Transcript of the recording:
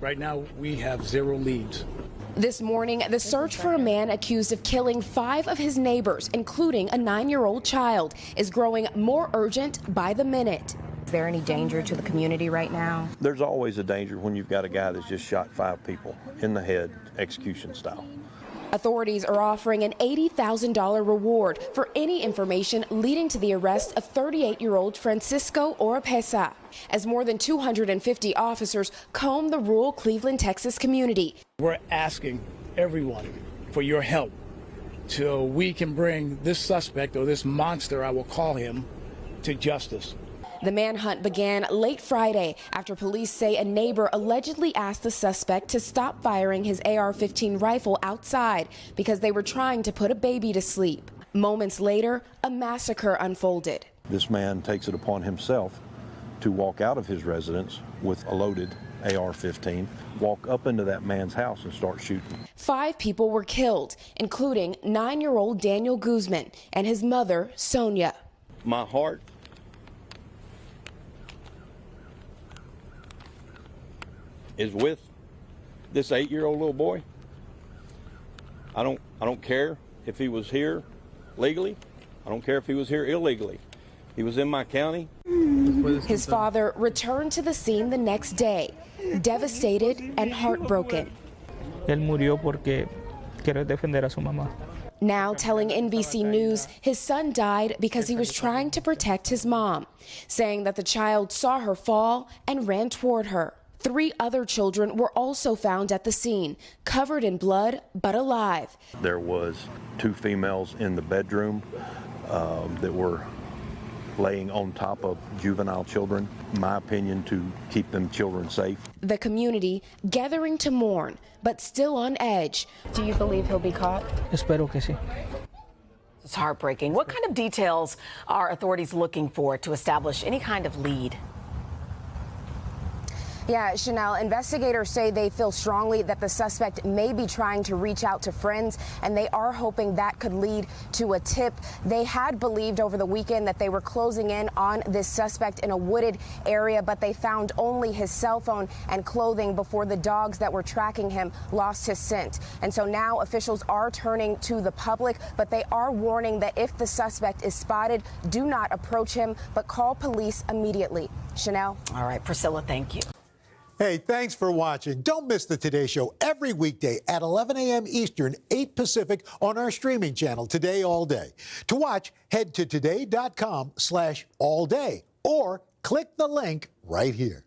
Right now, we have zero leads. This morning, the search for a man accused of killing five of his neighbors, including a nine year old child, is growing more urgent by the minute. Is there any danger to the community right now? There's always a danger when you've got a guy that's just shot five people in the head, execution style. Authorities are offering an $80,000 reward for any information leading to the arrest of 38 year old Francisco Oropesa, as more than 250 officers comb the rural Cleveland, Texas community. We're asking everyone for your help so we can bring this suspect or this monster, I will call him, to justice. The manhunt began late Friday after police say a neighbor allegedly asked the suspect to stop firing his AR 15 rifle outside because they were trying to put a baby to sleep. Moments later, a massacre unfolded. This man takes it upon himself to walk out of his residence with a loaded AR 15, walk up into that man's house and start shooting. Five people were killed, including nine year old Daniel Guzman and his mother, Sonia. My heart is with this eight-year-old little boy. I don't, I don't care if he was here legally. I don't care if he was here illegally. He was in my county. His father returned to the scene the next day, devastated and heartbroken. Él murió porque quiere defender a su mamá. Now telling NBC News his son died because he was trying to protect his mom, saying that the child saw her fall and ran toward her. Three other children were also found at the scene, covered in blood but alive. There was two females in the bedroom um, that were laying on top of juvenile children, my opinion, to keep them children safe. The community gathering to mourn, but still on edge. Do you believe he'll be caught? Espero que sí. It's heartbreaking. What kind of details are authorities looking for to establish any kind of lead? Yeah, Chanel, investigators say they feel strongly that the suspect may be trying to reach out to friends, and they are hoping that could lead to a tip. They had believed over the weekend that they were closing in on this suspect in a wooded area, but they found only his cell phone and clothing before the dogs that were tracking him lost his scent. And so now officials are turning to the public, but they are warning that if the suspect is spotted, do not approach him, but call police immediately. Chanel? All right, Priscilla, thank you. Hey, thanks for watching. Don't miss the Today Show every weekday at 11 a.m. Eastern, 8 Pacific on our streaming channel, Today All Day. To watch, head to today.com slash all day or click the link right here.